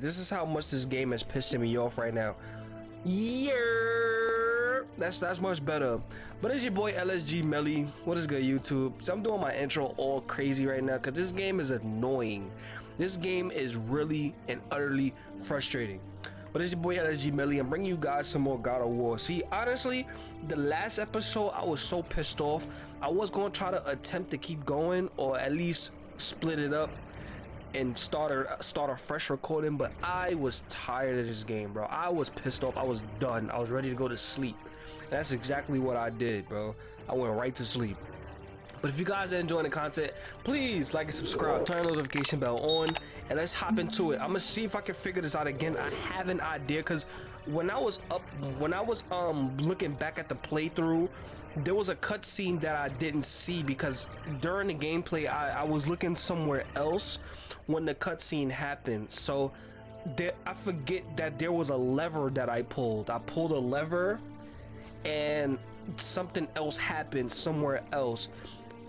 This is how much this game is pissing me off right now. Yeah, that's that's much better. But it's your boy LSG Melly. What is good, YouTube? So I'm doing my intro all crazy right now because this game is annoying. This game is really and utterly frustrating. But it's your boy LSG Melly. I'm bringing you guys some more God of War. See, honestly, the last episode I was so pissed off. I was to try to attempt to keep going or at least split it up and start a start a fresh recording but i was tired of this game bro. I was pissed off. I was done. I was ready to go to sleep. And that's exactly what i did bro. I went right to sleep. But if you guys are enjoying the content please like and subscribe. Turn the notification bell on and let's hop into it. I'm gonna see if i can figure this out again. I have an idea because when i was up when i was um looking back at the playthrough there was a cutscene that i didn't see because during the gameplay I, I was looking somewhere else when the cutscene happened. So there, I forget that there was a lever that I pulled. I pulled a lever and something else happened somewhere else.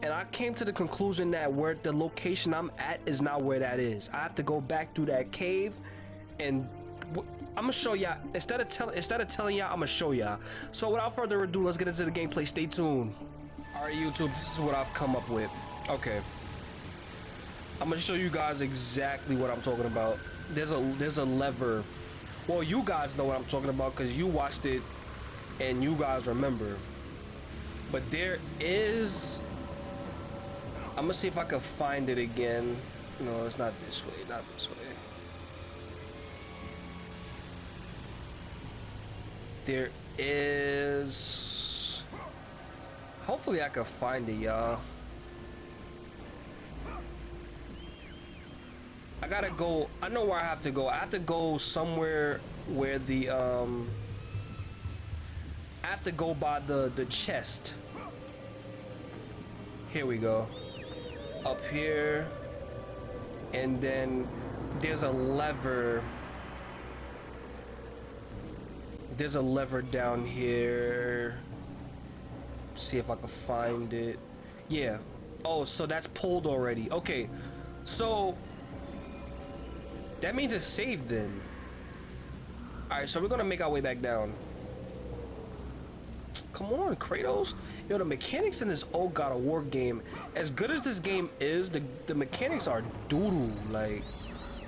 And I came to the conclusion that where the location I'm at is not where that is. I have to go back through that cave and I'm gonna show y'all instead of telling instead of telling y'all I'm gonna show y'all so without further ado let's get into the gameplay stay tuned all right YouTube this is what I've come up with okay I'm gonna show you guys exactly what I'm talking about. There's a there's a lever. Well, you guys know what I'm talking about because you watched it and you guys remember. But there is. I'm gonna see if I can find it again. No, it's not this way. Not this way. There is. Hopefully, I can find it, y'all. Gotta go. I know where I have to go. I have to go somewhere where the um. I have to go by the the chest. Here we go. Up here, and then there's a lever. There's a lever down here. See if I can find it. Yeah. Oh, so that's pulled already. Okay. So that means it's saved then. Alright, so we're gonna make our way back down. Come on, Kratos. Yo, the mechanics in this old God of War game, as good as this game is, the, the mechanics are doodle. Like,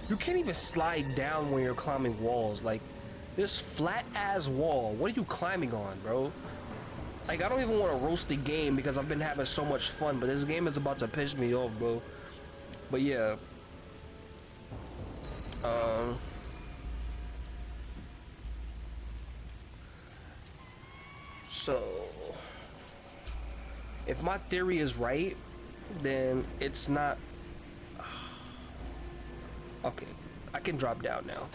you can't even slide down when you're climbing walls. Like, this flat-ass wall, what are you climbing on, bro? Like, I don't even want to roast the game because I've been having so much fun, but this game is about to piss me off, bro. But yeah, um, so, if my theory is right, then it's not... Okay, I can drop down now.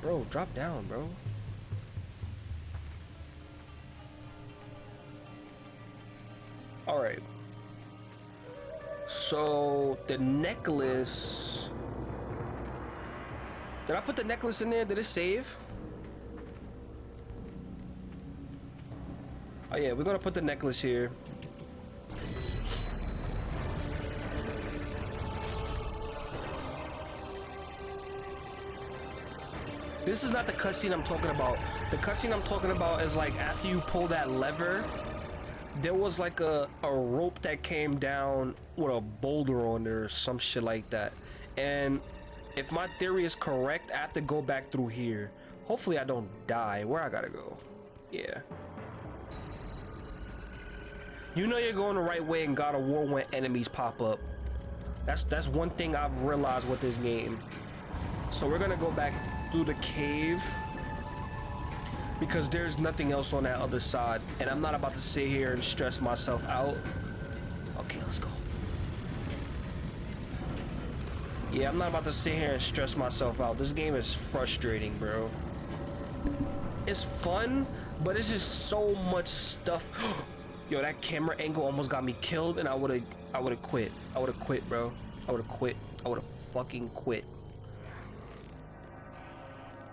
Bro, drop down, bro. Alright. So, the necklace... Did I put the necklace in there? Did it save? Oh yeah, we're gonna put the necklace here. This is not the cutscene I'm talking about. The cutscene I'm talking about is like after you pull that lever, there was like a, a rope that came down with a boulder on there or some shit like that. And if my theory is correct, I have to go back through here. Hopefully I don't die. Where I gotta go? Yeah. You know you're going the right way in God of War when enemies pop up. That's that's one thing I've realized with this game. So we're gonna go back through the cave because there's nothing else on that other side and I'm not about to sit here and stress myself out. Okay, let's go. Yeah, I'm not about to sit here and stress myself out. This game is frustrating, bro. It's fun, but it's just so much stuff. Yo, that camera angle almost got me killed, and I would have, I would have quit. I would have quit, bro. I would have quit. I would have fucking quit.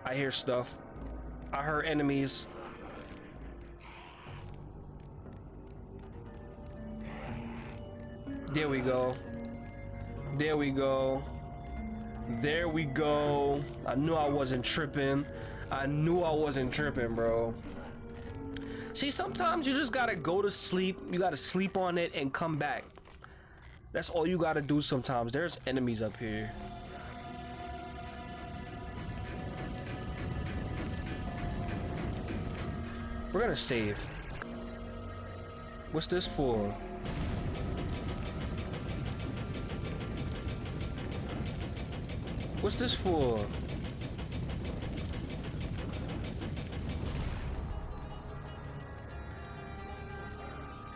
I hear stuff. I heard enemies. There we go. There we go. There we go. I knew I wasn't tripping. I knew I wasn't tripping, bro. See, sometimes you just gotta go to sleep. You gotta sleep on it and come back. That's all you gotta do sometimes. There's enemies up here. We're gonna save. What's this for? What's this for?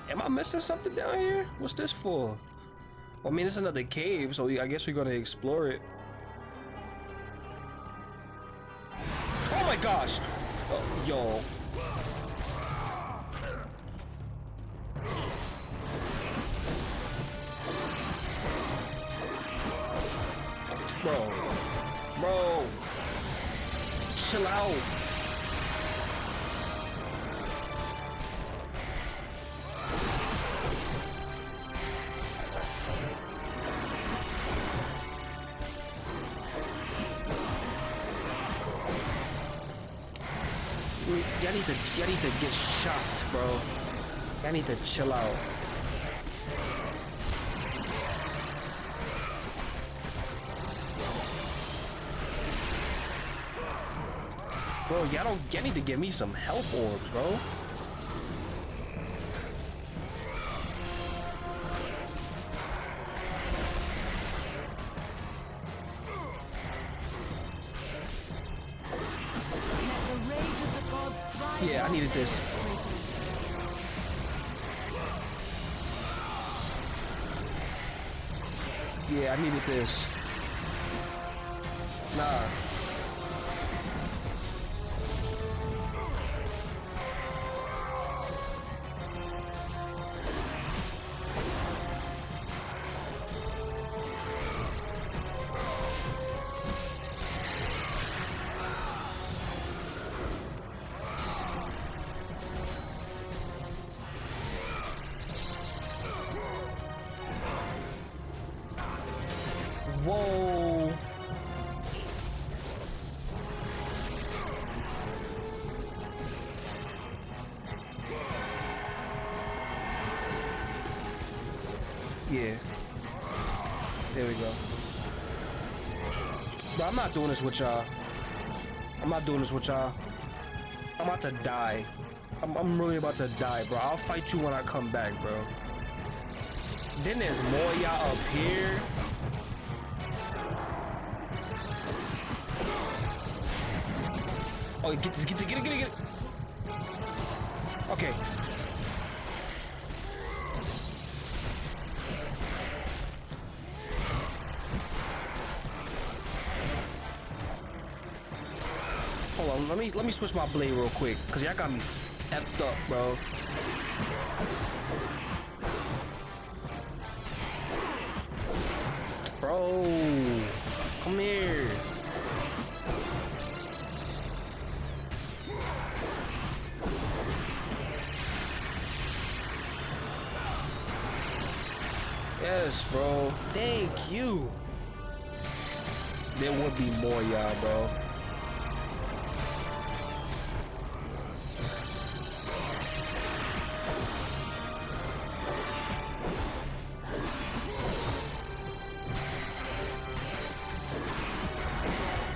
Am I missing something down here? What's this for? Well, I mean, it's another cave, so I guess we're gonna explore it. Oh my gosh! Oh, yo. To chill out. Bro, y'all don't y'all need to give me some health orbs, bro. This. Whoa. Yeah. There we go. But I'm not doing this with y'all. I'm not doing this with y'all. I'm about to die. I'm, I'm really about to die, bro. I'll fight you when I come back, bro. Then there's more y'all up here. Oh, get this, get it, get it, get it, get it. Okay. Hold on, let me let me switch my blade real quick, cause y'all got me effed up. Bro, would be more, y'all, bro.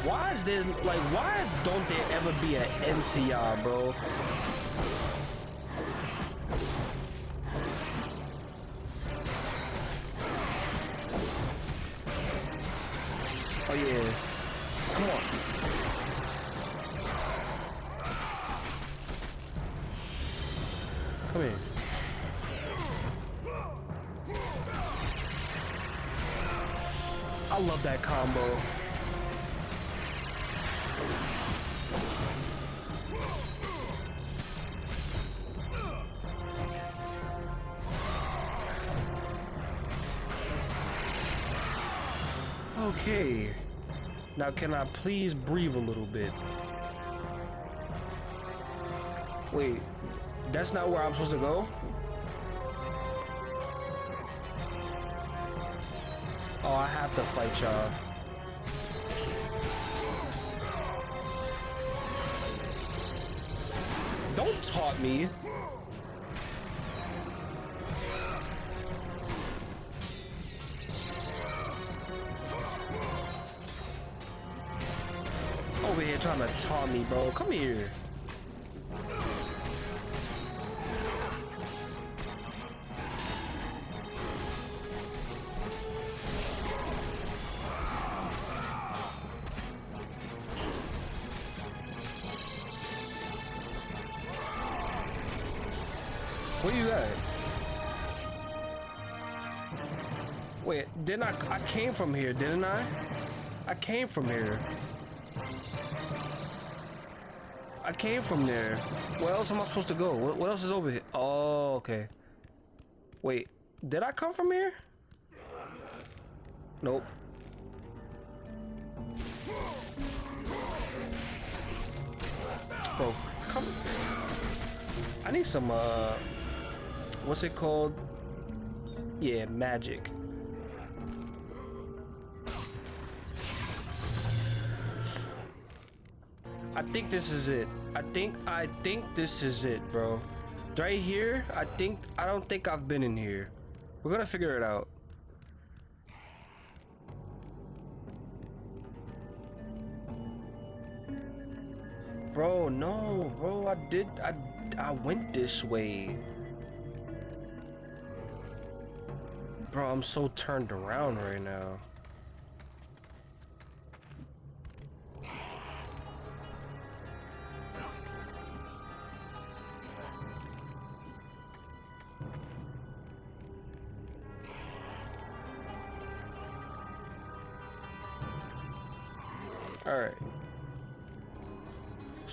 Why is there like why don't there ever be an end to y'all, bro? Come here. I love that combo. Okay. Now can I please breathe a little bit? Wait, that's not where I'm supposed to go? Oh, I have to fight y'all. Don't taunt me. Over here trying to taunt me, bro. Come here. I? Came from here, didn't I? I came from here. I came from there. Where else am I supposed to go? What, what else is over here? Oh, okay. Wait, did I come from here? Nope. Bro, come. I need some, uh, what's it called? Yeah, magic. Think this is it. I think I think this is it, bro. Right here, I think I don't think I've been in here. We're gonna figure it out. Bro, no, bro, I did I I went this way. Bro, I'm so turned around right now.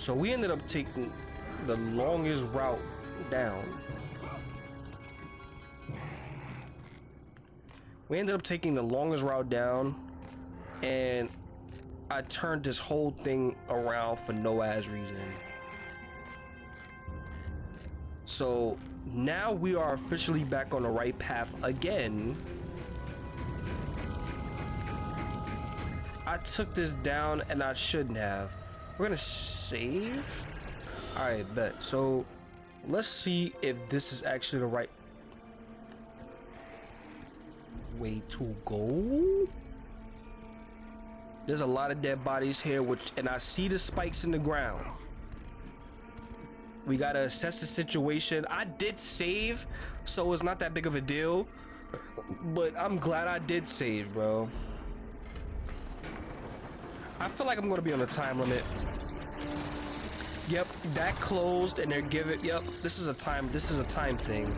So we ended up taking the longest route down. We ended up taking the longest route down and I turned this whole thing around for no ass reason. So now we are officially back on the right path again. I took this down and I shouldn't have. We're gonna save. All right, bet. So let's see if this is actually the right way to go. There's a lot of dead bodies here, which and I see the spikes in the ground. We gotta assess the situation. I did save, so it's not that big of a deal. But I'm glad I did save, bro. I feel like I'm gonna be on a time limit. Yep, that closed and they're giving, yep, this is a time, this is a time thing.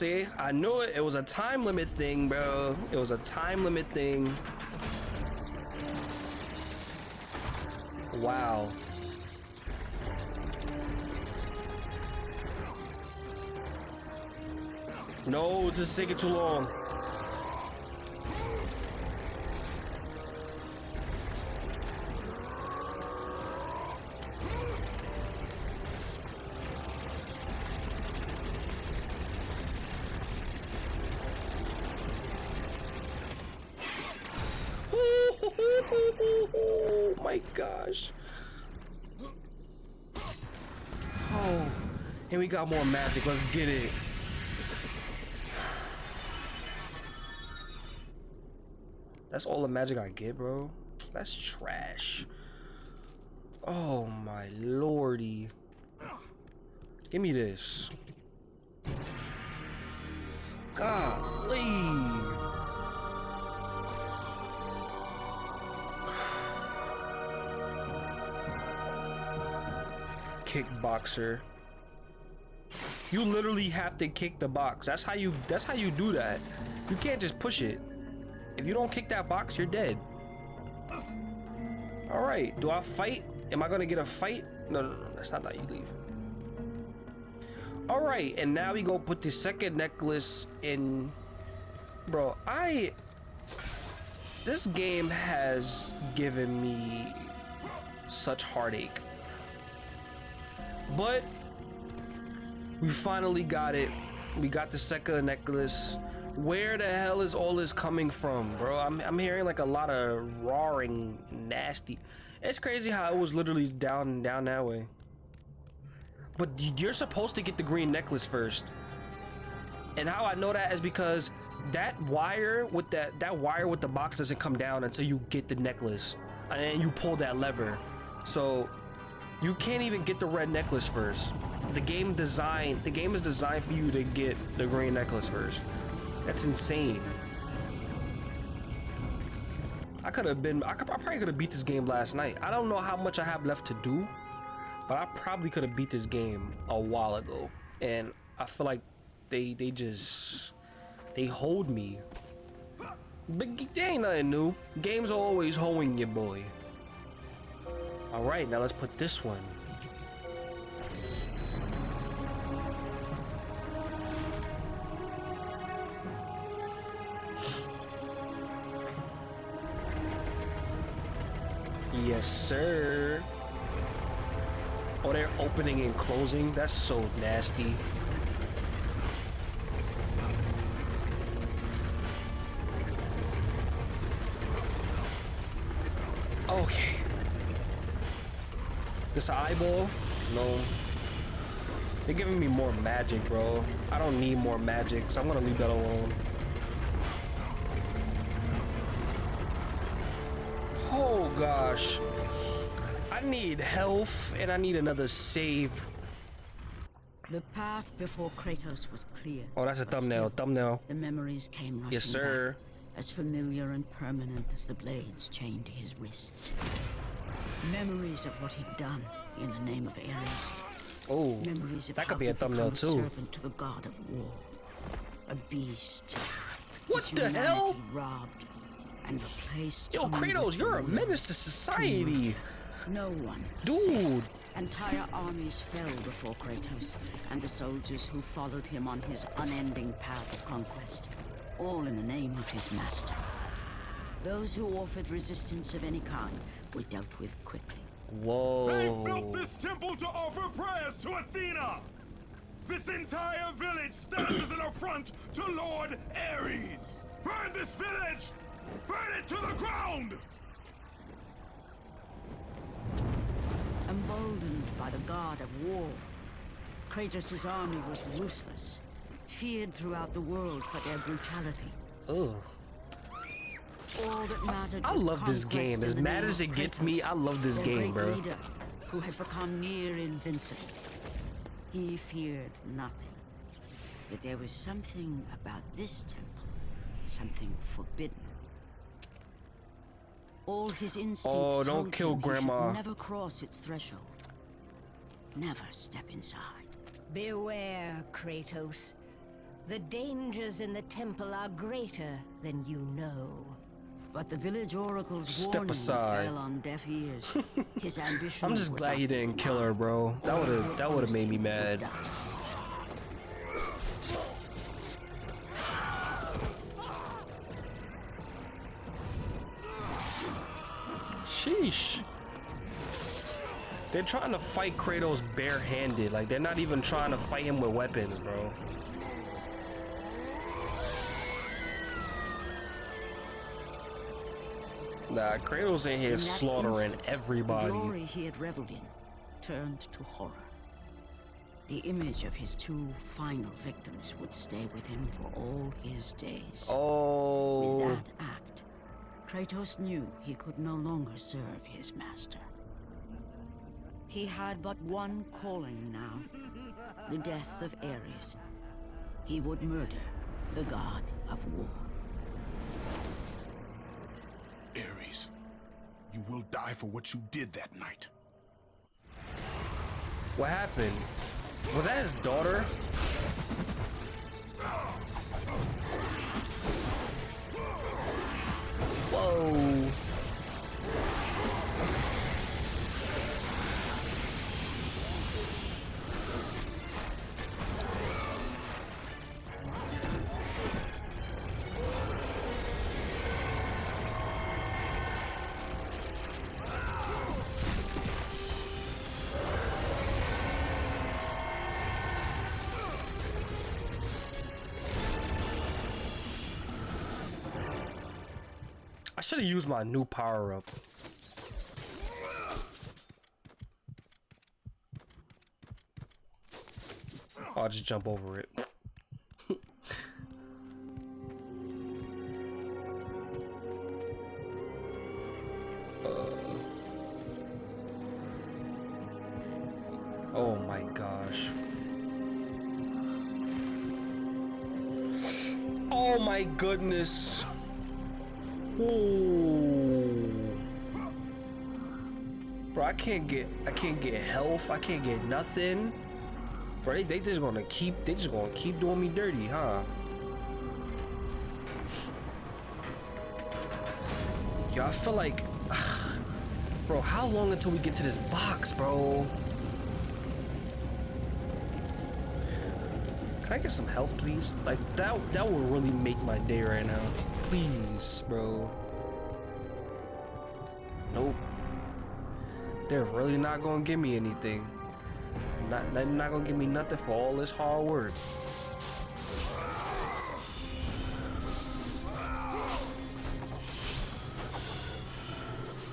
See, I knew it. It was a time limit thing, bro. It was a time limit thing. Wow. No, is taking too long. Got more magic. Let's get it. That's all the magic I get, bro. That's trash. Oh my lordy. Give me this. Golly. kickboxer. You literally have to kick the box. That's how you that's how you do that. You can't just push it. If you don't kick that box, you're dead. Alright, do I fight? Am I gonna get a fight? No, no, no, that's not how you leave. All right, and now we go put the second necklace in. Bro, I. This game has given me such heartache. But we finally got it. We got the second necklace. Where the hell is all this coming from, bro? I'm, I'm hearing like a lot of roaring, nasty. It's crazy how it was literally down down that way. But you're supposed to get the green necklace first. And how I know that is because that wire with that that wire with the box doesn't come down until you get the necklace and you pull that lever. So you can't even get the red necklace first. The game design the game is designed for you to get the green necklace first. That's insane. I could have been I, could, I probably could have beat this game last night. I don't know how much I have left to do, but I probably could have beat this game a while ago. And I feel like they they just they hold me. But they ain't nothing new. Games are always holding you, boy. All right, now let's put this one. Yes, sir. Oh, they're opening and closing? That's so nasty. Okay. This eyeball? No. They're giving me more magic, bro. I don't need more magic, so I'm gonna leave that alone. Oh gosh. I need health and I need another save. The path before Kratos was clear. Oh, that's a thumbnail. still, Thumbnail. The memories came rushing Yes, sir. back, as familiar and permanent as the blades chained to his wrists. Memories of what he'd done in the name of Ares. Oh, Memories of that could be a thumbnail too. servant to the god of war. A beast. What the hell? Robbed and replaced. Yo, Kratos, you're a menace to to society. murder. No one. Dude. safe. Entire armies fell before Kratos and the soldiers who followed him on his unending path of conquest, all in the name of his master. Those who offered resistance of any kind were dealt with quickly. Whoa. They Whoa. built this temple to offer prayers to Athena! This entire village stands as an affront to Lord Ares! Burn this village! Burn it to the ground! Emboldened by the god of war, Kratos' army was ruthless, feared throughout the world for their brutality. Ugh. All that mattered I was love this game. As mad as of it gets me, I love this game, bro. Leader, who had become near invincible. He feared nothing. But there was something about this temple, something forbidden. All his instincts Oh, don't told kill him he Grandma. never cross its threshold. Never step inside. Beware, Kratos. The dangers in the temple are greater than you know. But the village oracle's Step warning aside. fell on deaf ears. His ambition. I'm just glad he didn't kill her, bro. That would have that would have made me mad. Sheesh. They're trying to fight Kratos barehanded. Like they're not even trying to fight him with weapons, bro. Nah, Kratos in here In slaughtering instant, The glory he had reveled in turned to horror. The image of his two final victims would stay with him for all his days. Oh, With that act, Kratos knew he could no longer serve his master. He had but one calling now the death of Ares. He would murder the god of war. Ares, you will die for what you did that night. what happened? Was that his daughter? Whoa. Used my new power up. I'll just jump over it. Oh my gosh. Oh my goodness. I can't get I can't get health. I can't get nothing. Bro, they, they just gonna keep they just gonna keep doing me dirty, huh? Yo, I feel like Bro, how long until we get to this box, bro? Can I get some health, please? Like, that, that would really make my day right now. Please, bro. They're really not gonna give me anything. Not, not gonna give me nothing for all this hard work.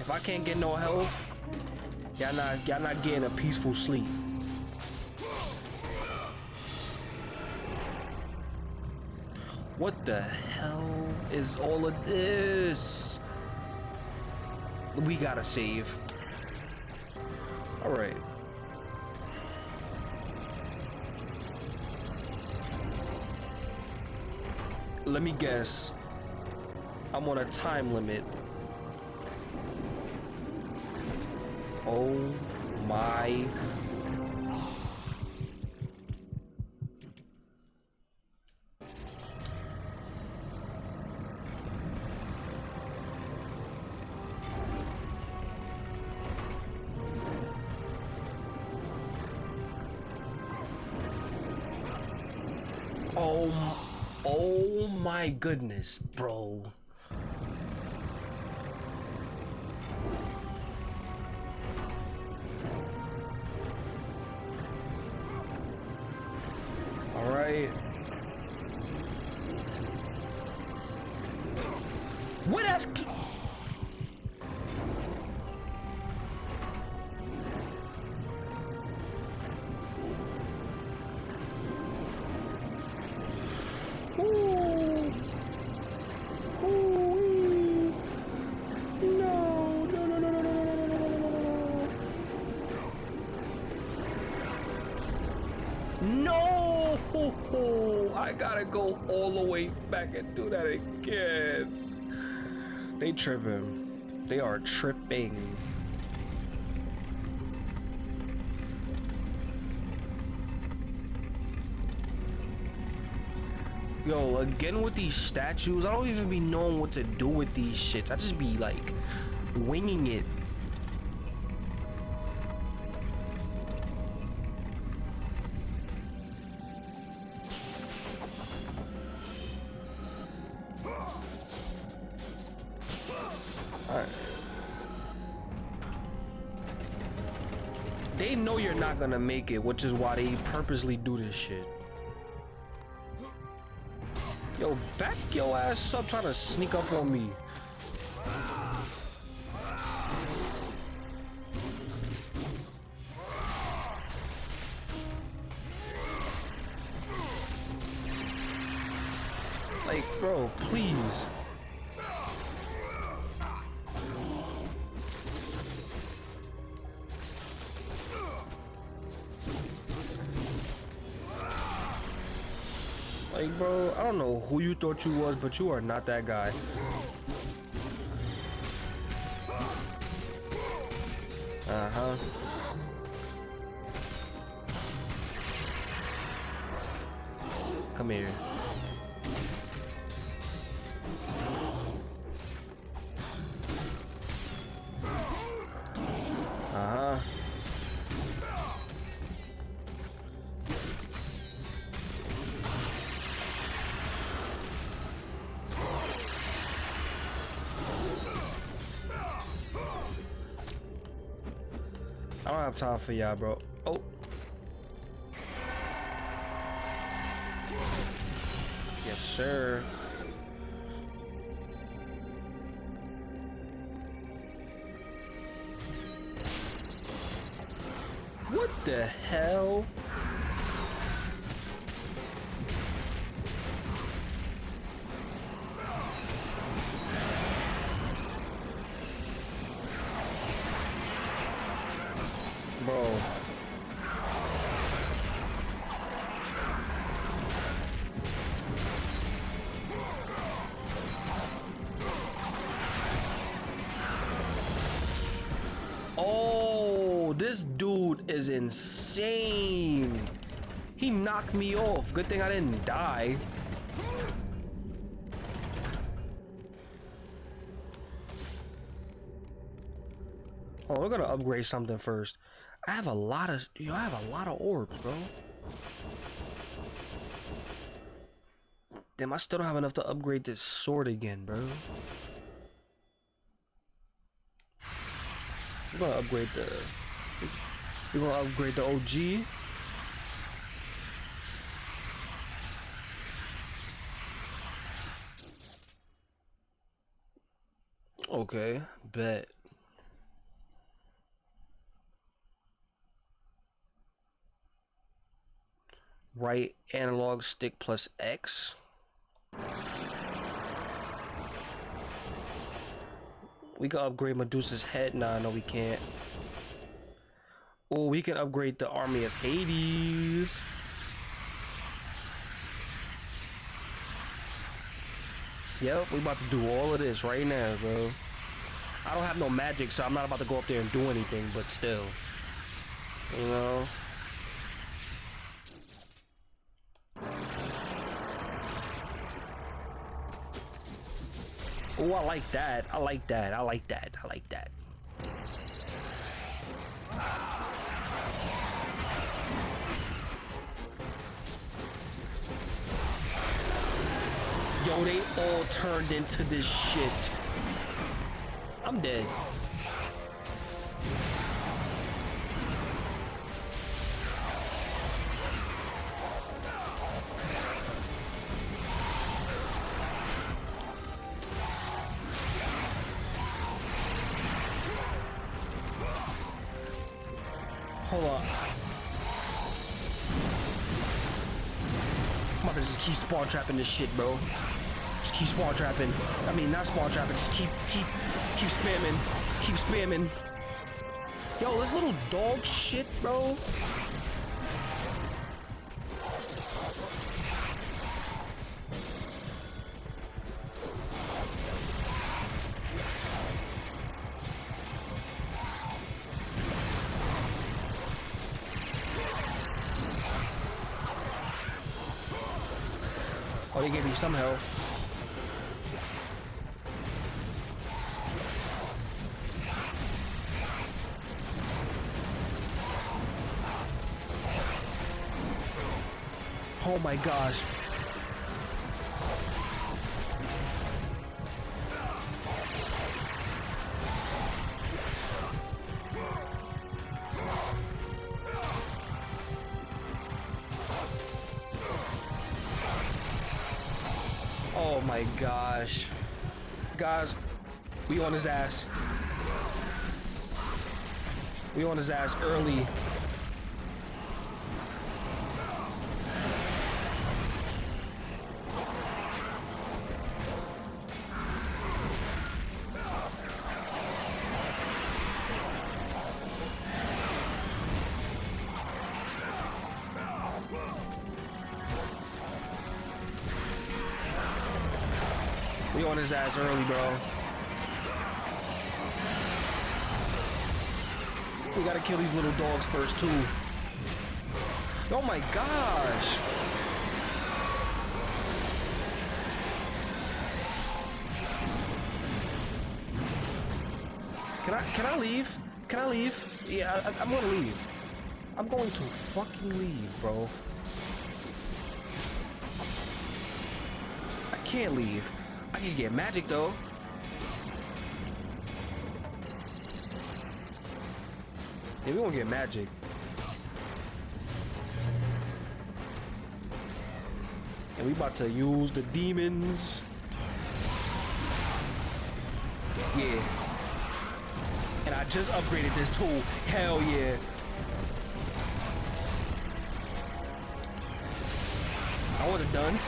If I can't get no health, y'all not y'all not getting a peaceful sleep. What the hell is all of this? We gotta save. Alright. Let me guess. I'm on a time limit. Oh my goodness, bro. All right. What else? Go all the way back and do that again. They tripping. They are tripping. Yo, again with these statues, I don't even be knowing what to do with these shits. I just be like winging it. Gonna make it, which is why they purposely do this shit. Yo, back your ass up trying to sneak up on me. Who you thought you was, but you are not that guy. Uh-huh. Come here. Time for y'all, bro. Oh. Yes, sir. Knocked me off. Good thing I didn't die. Oh, we're gonna upgrade something first. I have a lot of, yo, I have a lot of orbs, bro. Damn, I still don't have enough to upgrade this sword again, bro. We're gonna upgrade the. We're gonna upgrade the OG. Okay, bet. Right analog stick plus X. We can upgrade Medusa's head. Nah, no, we can't. Oh, we can upgrade the Army of Hades. Yep, we about to do all of this right now, bro. I don't have no magic, so I'm not about to go up there and do anything, but still. You know? Oh, I like that. I like that. I like that. I like that. Yo, they all turned into this shit. I'm dead. Hold on. I'm about to just keep spawn trapping this shit, bro. Just keep spawn trapping. I mean, not spawn trapping. Just keep, keep, keep spamming. Keep spamming. Yo, this little dog shit, bro. Oh, they gave me some health. Oh my gosh. Oh my gosh. Guys, we on his ass. We on his ass early. His ass early, bro. We gotta kill these little dogs first, too. Oh my gosh. Can I can I leave? Can I leave? Yeah, I, I'm gonna leave. I'm going to fucking leave, bro. I can't leave. I can get magic though. Yeah, we won't get magic. And we about to use the demons. Yeah. And I just upgraded this tool. Hell yeah. I wasn't done.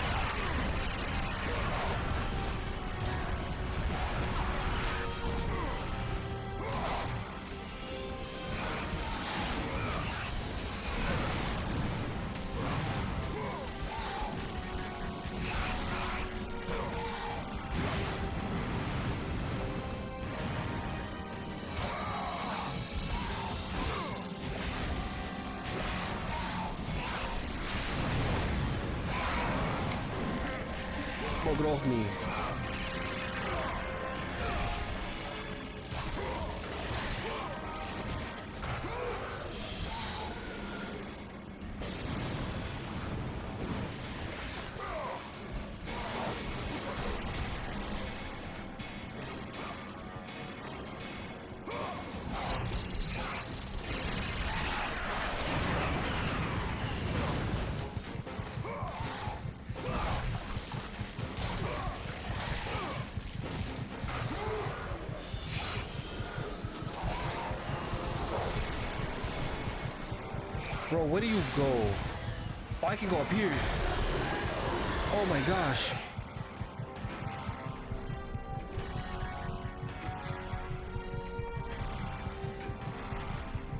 Bro, where do you go? Oh, I can go up here. Oh my gosh.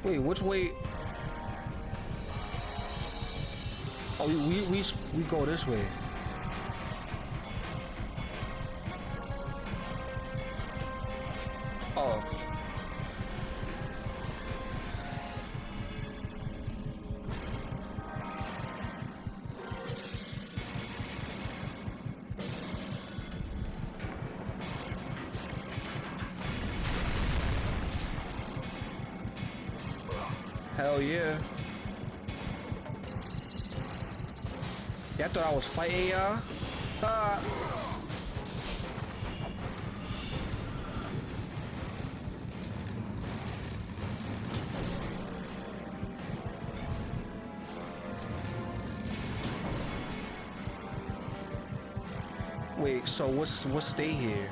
Wait, which way? Oh, we we we, we go this way. Yeah, I thought I was fighting y'all. Ah. Wait, so what's what's stay here?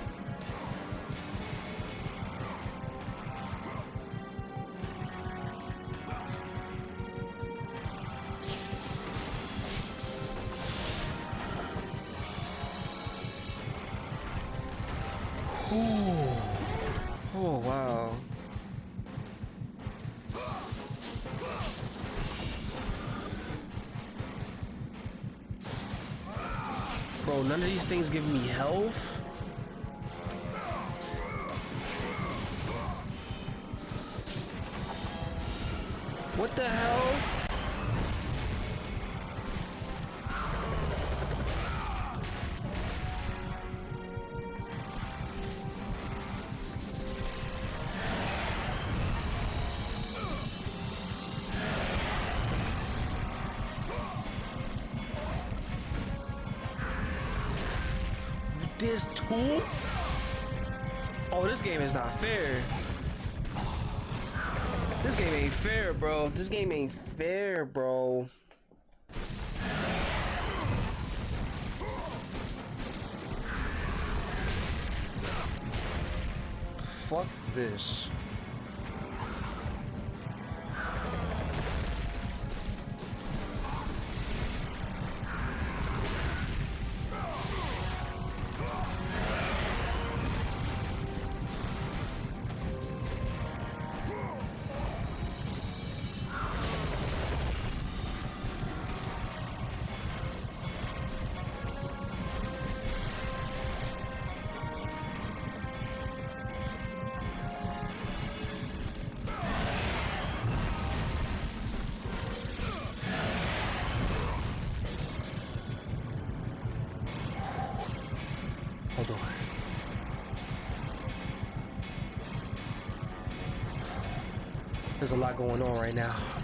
Things give me health. Fair. This game ain't fair, bro. This game ain't fair, bro. Fuck this. There's a lot going on right now.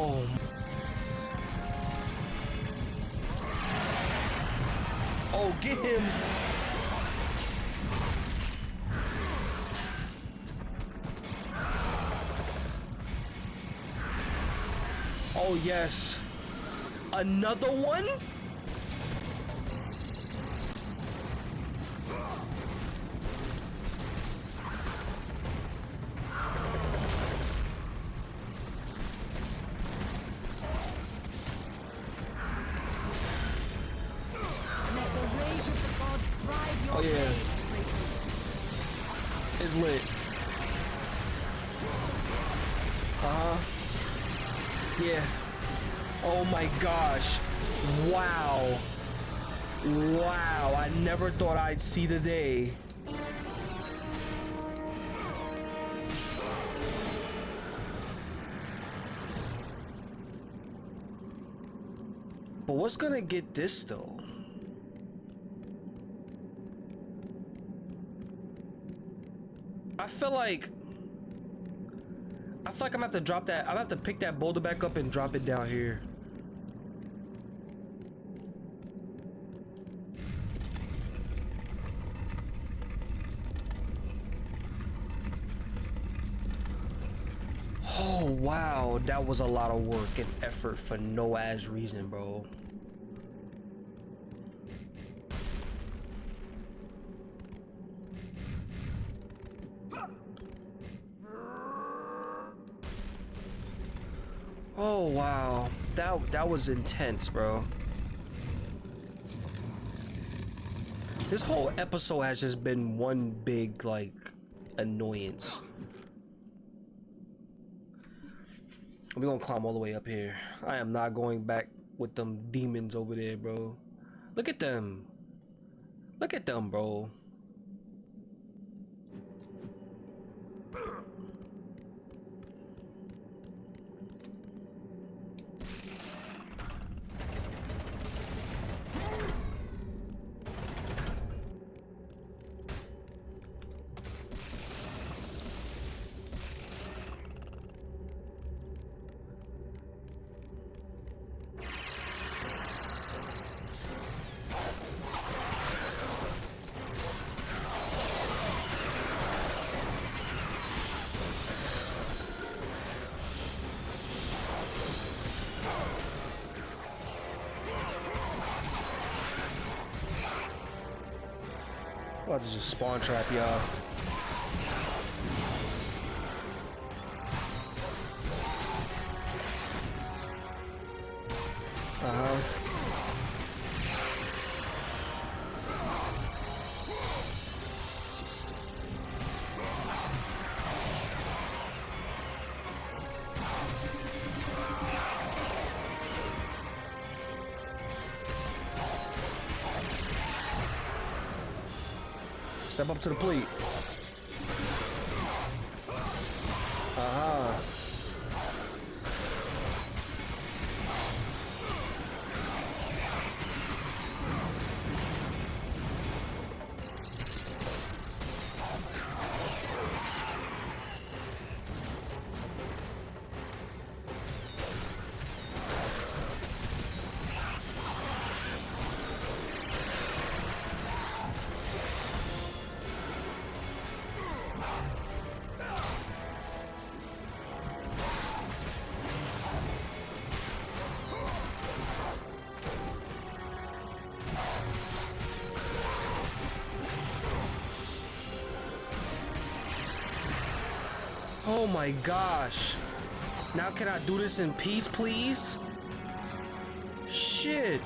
Oh. Oh, get him. Oh, yes. Another one? What's gonna get this though? I feel like I feel like I'm gonna have to drop that. I'm gonna have to pick that boulder back up and drop it down here. Oh wow, that was a lot of work and effort for no ass reason, bro. Oh wow, that that was intense, bro. This whole episode has just been one big like annoyance. We're gonna climb all the way up here. I am not going back with them demons over there, bro. Look at them. Look at them, bro. Trap y'all. Step up to the plate. My gosh. Now can I do this in peace, please? Shit.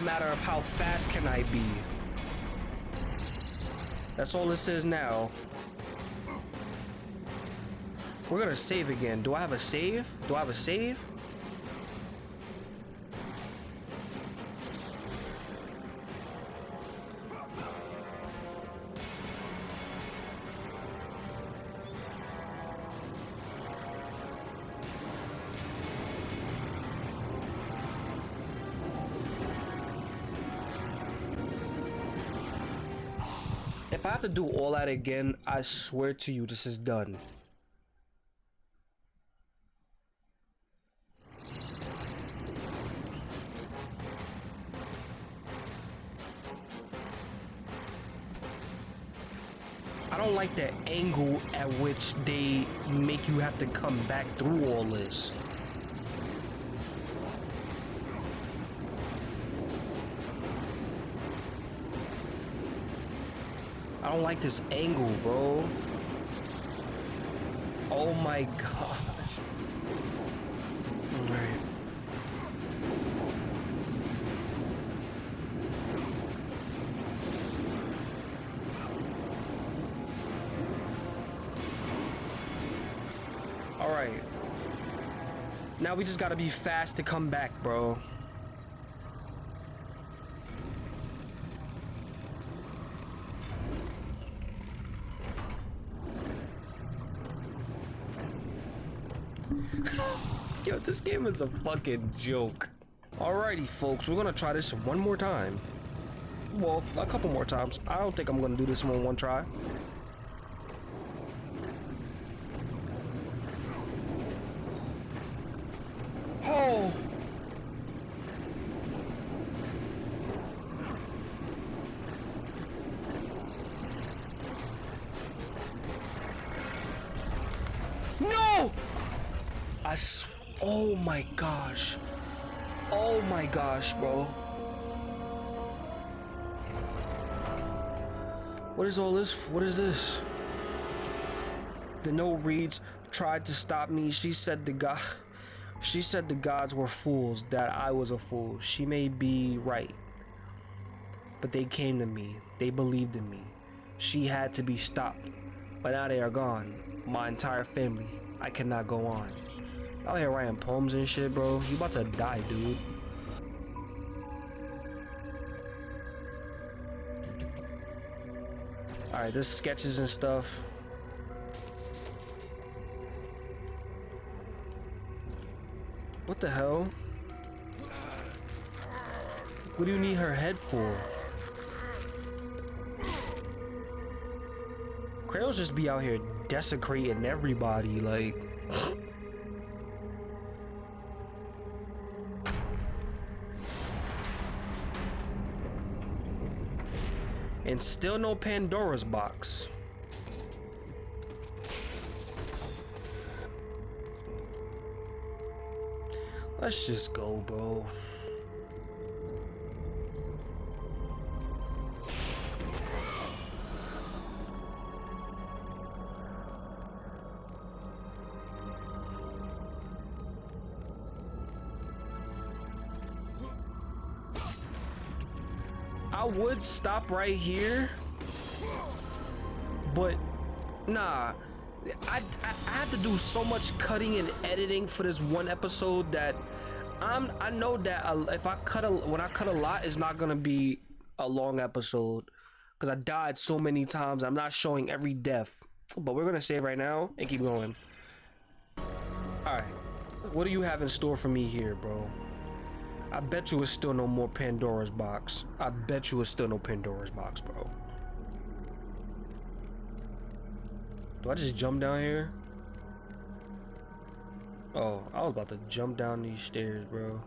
A matter of how fast can I be. That's all this is now. We're gonna save again. Do I have a save? Do I have a save? That again, I swear to you, this is done. I don't like the angle at which they make you have to come back through all this. I don't like this angle, bro. Oh my gosh. Alright. Alright. Now we just gotta be fast to come back, bro. Yo, this game is a fucking joke. Alrighty, folks, we're gonna try this one more time. Well, a couple more times. I don't think I'm gonna do this one one try. What is all this? What is this? The note reads, tried to stop me. She said the god she said the gods were fools, that I was a fool. She may be right. But they came to me. They believed in me. She had to be stopped. But now they are gone. My entire family. I cannot go on. Out here writing poems and shit, bro. You about to die, dude. Alright, this sketches and stuff. What the hell? What do you need her head for? Kratos just be out here desecrating everybody, like. And still no Pandora's box. Let's just go, bro. Stop right here, but nah. I, I, I have to do so much cutting and editing for this one episode that I'm I know that if I cut a when I cut a lot, it's not gonna be a long episode because I died so many times. I'm not showing every death, but we're gonna save right now and keep going. All right, what do you have in store for me here, bro? I bet you it's still no more Pandora's box. I bet you it's still no Pandora's box, bro. Do I just jump down here? Oh, I was about to jump down these stairs, bro.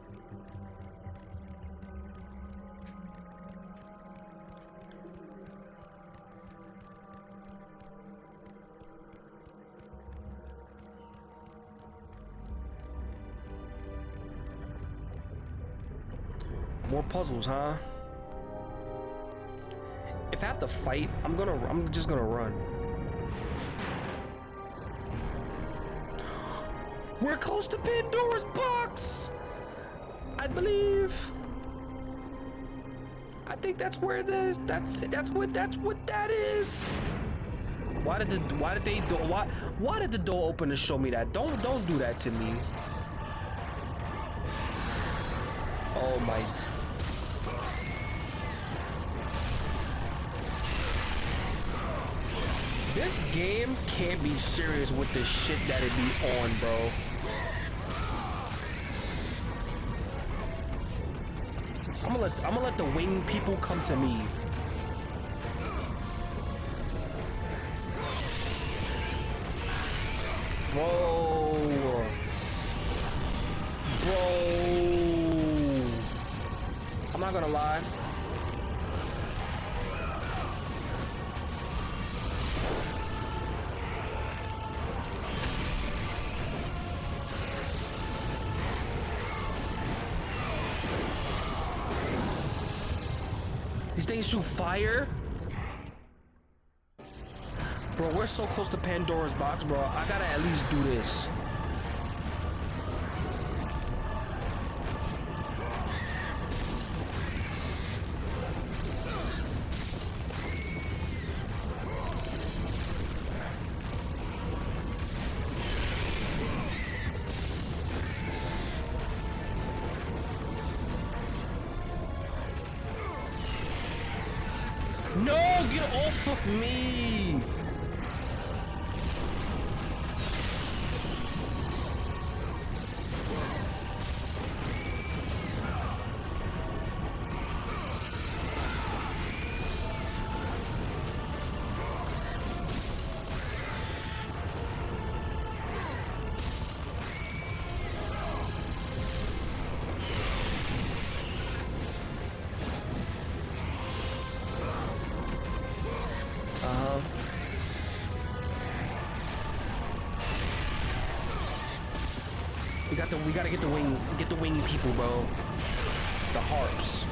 More puzzles, huh? If I have to fight, I'm gonna, I'm just gonna run. We're close to Pandora's box! I believe. I think that's where it is. That's that's what that's what that is. Why did the why did they do why why did the door open to show me that? Don't don't do that to me. Oh my This game can't be serious with the shit that it be on, bro. I'm gonna let I'm gonna let the wing people come to me. Bro. Things shoot fire? Bro, we're so close to Pandora's box, bro. I gotta at least do this. The we gotta get the wing get the wing people, bro. The harps.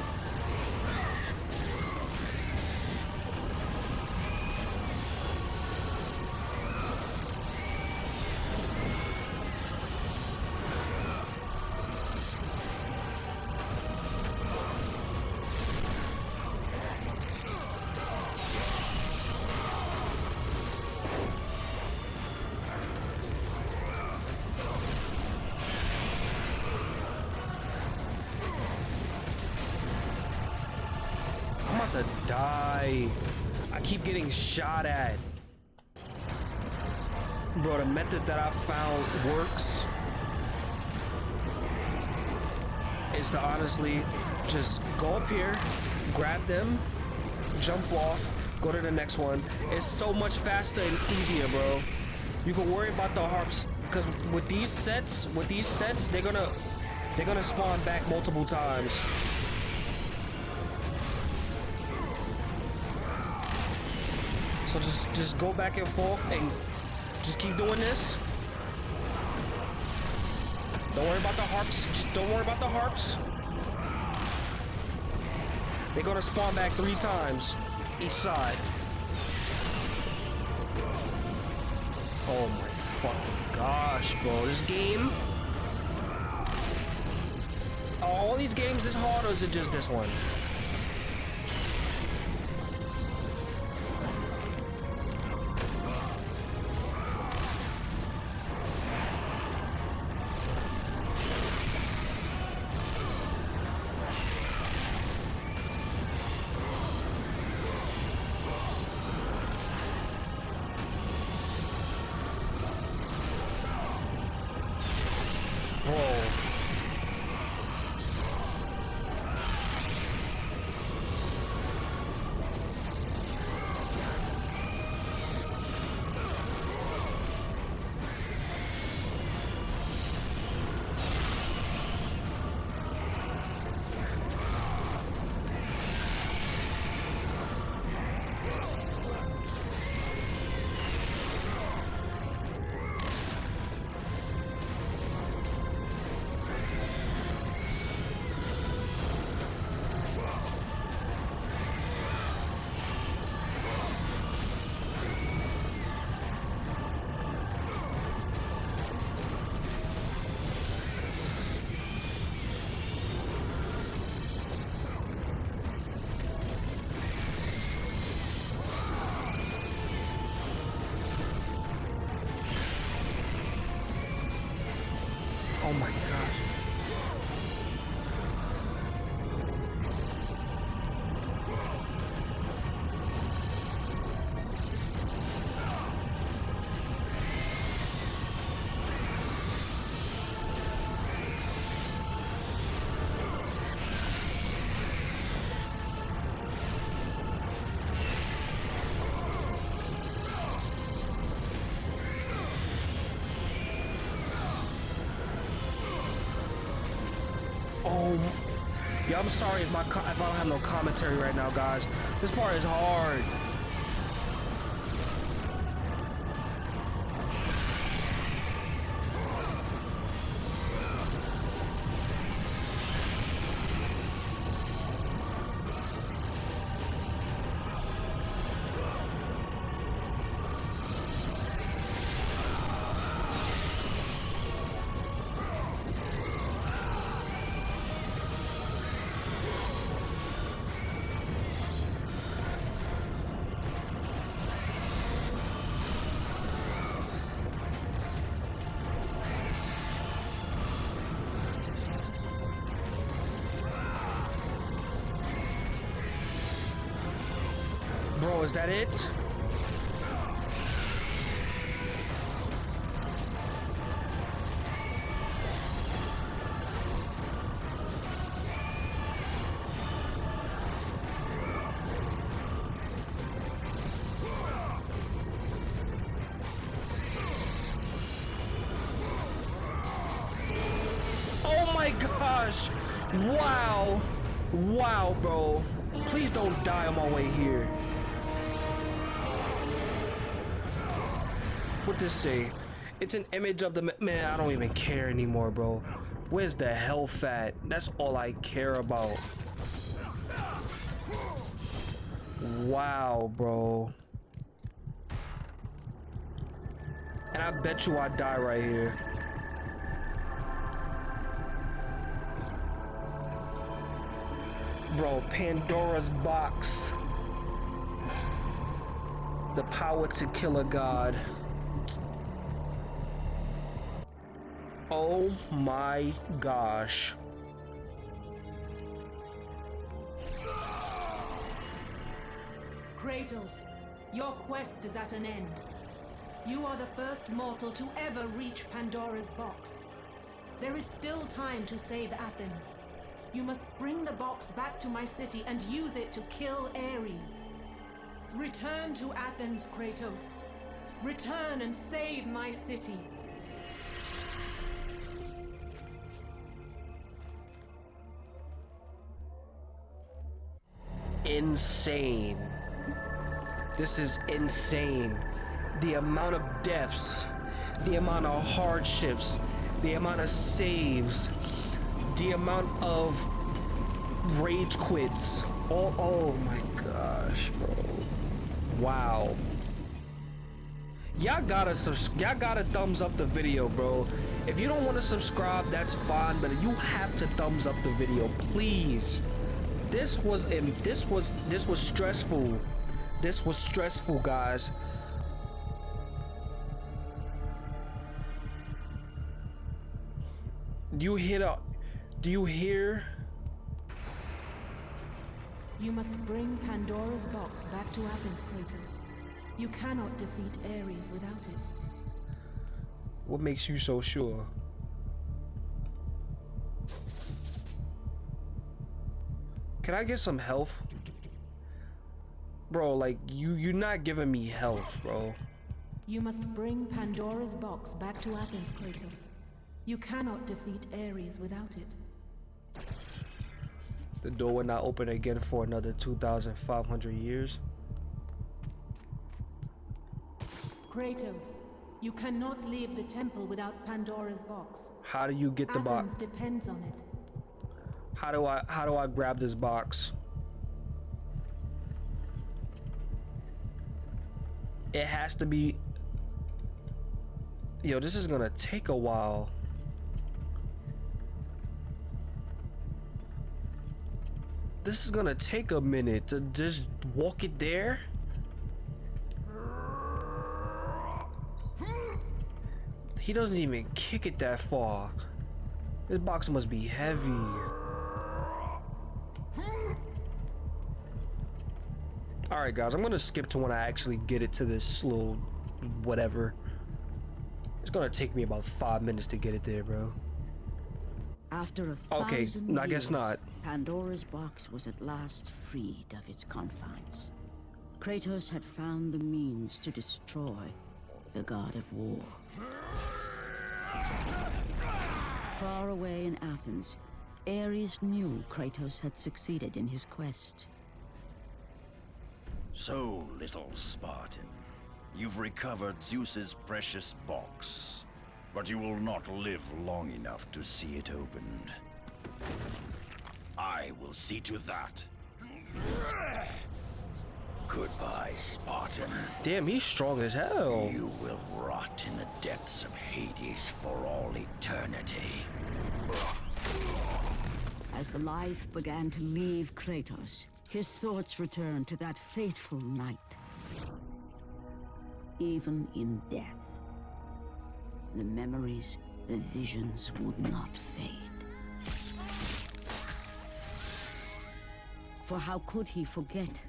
Keep getting shot at. Bro, the method that I found works is to honestly just go up here, grab them, jump off, go to the next one. It's so much faster and easier, bro. You can worry about the harps because with these sets, with these sets, they're gonna they're gonna spawn back multiple times. Just go back and forth and just keep doing this. Don't worry about the harps. Just don't worry about the harps. They're gonna spawn back three times each side. Oh my fucking gosh, bro. This game. All these games this hard or is it just this one? I'm sorry if my if I don't have no commentary right now, guys. This part is hard. That it? This say? It's an image of the man. I don't even care anymore, bro. Where's the hell fat? That's all I care about. Wow, bro. And I bet you I die right here. Bro, Pandora's box. The power to kill a god. Oh my gosh. Kratos, your quest is at an end. You are the first mortal to ever reach Pandora's box. There is still time to save Athens. You must bring the box back to my city and use it to kill Ares. Return to Athens, Kratos. Return and save my city. Insane. This is insane. The amount of deaths, the amount of hardships, the amount of saves, the amount of rage quits. Oh, oh my gosh, bro. Wow. Y'all gotta y'all gotta thumbs up the video, bro. If you don't want to subscribe, that's fine, but you have to thumbs up the video, please. This was this was this was stressful. This was stressful, guys. Do you hear the, Do you hear? You must bring Pandora's box back to Athens, Kratos. You cannot defeat Ares without it. What makes you so sure? Can I get some health? Bro, like you you're not giving me health, bro. You must bring Pandora's box back to Athens, Kratos. You cannot defeat Ares without it. The door will not open again for another 2,500 years. Kratos, you cannot leave the temple without Pandora's box. How do you get the box? Athens depends on it. How do I how do I grab this box? It has to be Yo, this is gonna take a while. This is gonna take a minute to just walk it there. He doesn't even kick it that far. This box must be heavy. Alright guys, I'm gonna skip to when I actually get it to this little whatever. It's gonna take me about five minutes to get it there, bro. After a Okay, thousand I guess years, not. Pandora's box was at last freed of its confines. Kratos had found the means to destroy the god of war. Far away in Athens, Ares knew Kratos had succeeded in his quest. So, little Spartan, you've recovered Zeus's precious box, but you will not live long enough to see it opened. I will see to that. Goodbye, Spartan. Damn, he's strong as hell. You will rot in the depths of Hades for all eternity. As the life began to leave Kratos, his thoughts returned to that fateful night. Even in death, the memories, the visions would not fade. For how could he forget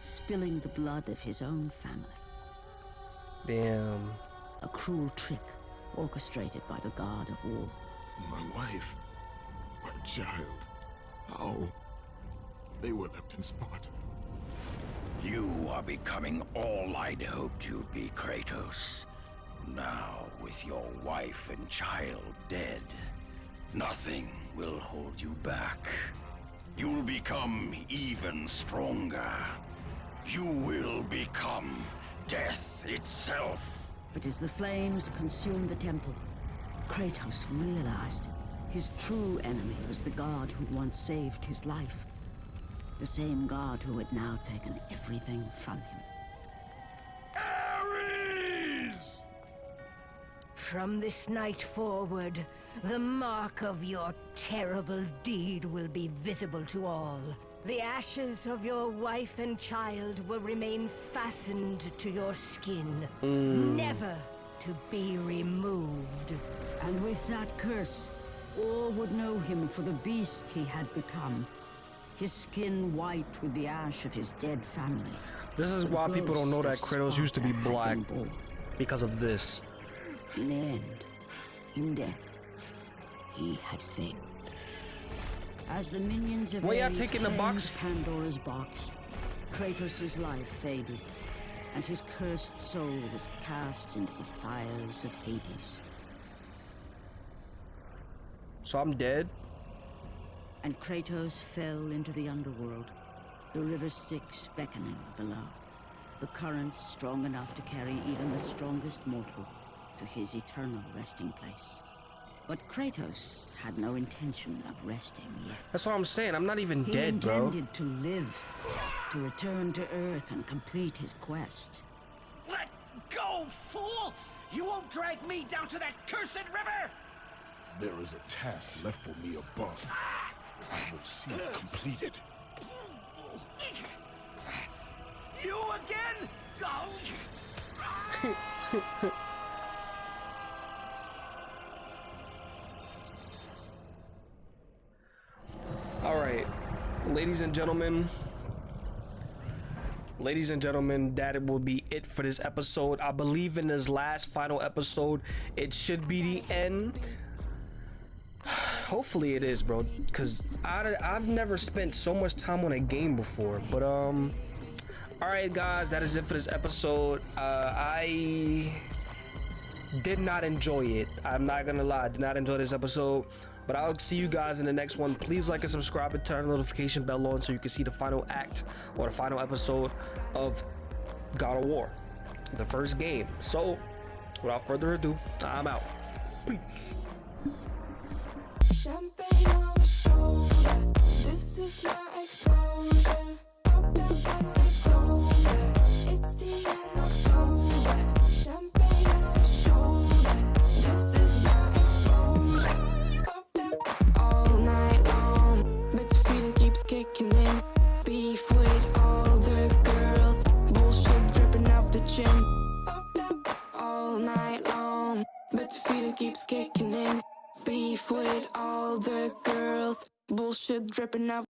spilling the blood of his own family? Damn. A cruel trick orchestrated by the god of war. My wife, my child, how? They were left in Sparta. You are becoming all I'd hoped you'd be, Kratos. Now, with your wife and child dead, nothing will hold you back. You'll become even stronger. You will become death itself. But as the flames consumed the temple, Kratos realized his true enemy was the god who once saved his life. The same god who had now taken everything from him. Ares! From this night forward, the mark of your terrible deed will be visible to all. The ashes of your wife and child will remain fastened to your skin, mm. never to be removed. And with that curse, all would know him for the beast he had become. His skin white with the ash of his dead family. This is The why people don't know that Kratos used to be black because of this. In the end, in death, he had failed. As the minions of y'all Ares taking the box? Pandora's box, Kratos' life faded, and his cursed soul was cast into the fires of Hades. So I'm dead. And Kratos fell into the underworld, the river Styx beckoning below, the currents strong enough to carry even the strongest mortal to his eternal resting place. But Kratos had no intention of resting yet. That's what I'm saying. I'm not even He dead, bro. He intended to live, to return to Earth and complete his quest. Let go, fool! You won't drag me down to that cursed river! There is a task left for me above. Ah! I will see it completed. You again? Oh. All right, ladies and gentlemen. Ladies and gentlemen, that will be it for this episode. I believe in this last final episode, it should be the end. Hopefully it is, bro, because I've never spent so much time on a game before. But, um, all right, guys, that is it for this episode. Uh, I did not enjoy it. I'm not gonna lie, I did not enjoy this episode. But I'll see you guys in the next one. Please like and subscribe and turn the notification bell on so you can see the final act or the final episode of God of War, the first game. So, without further ado, I'm out. Peace. Champagne on the shoulder. This is my exposure. It's the end October. Champagne on shoulder. This is my exposure. All night long. But the feeling keeps kicking in. Beef with all the girls. Bullshit dripping off the chin. All night long. But the feeling keeps kicking in. Beef with all the girls. Bullshit dripping out.